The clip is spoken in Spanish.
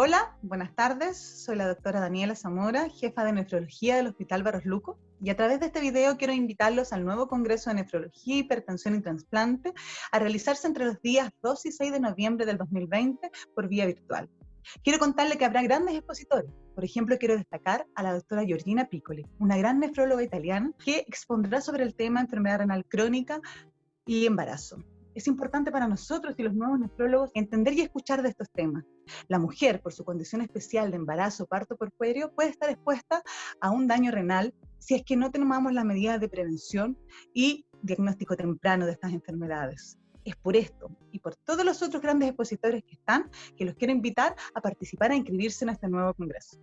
Hola, buenas tardes. Soy la doctora Daniela Zamora, jefa de nefrología del Hospital Barros Luco. Y a través de este video quiero invitarlos al nuevo Congreso de Nefrología, Hipertensión y Transplante a realizarse entre los días 2 y 6 de noviembre del 2020 por vía virtual. Quiero contarle que habrá grandes expositores. Por ejemplo, quiero destacar a la doctora Georgina Piccoli, una gran nefróloga italiana que expondrá sobre el tema enfermedad renal crónica y embarazo es importante para nosotros y los nuevos nefrólogos entender y escuchar de estos temas. La mujer, por su condición especial de embarazo, parto por puerperio, puede estar expuesta a un daño renal si es que no tomamos las medidas de prevención y diagnóstico temprano de estas enfermedades. Es por esto y por todos los otros grandes expositores que están que los quiero invitar a participar, a inscribirse en este nuevo congreso.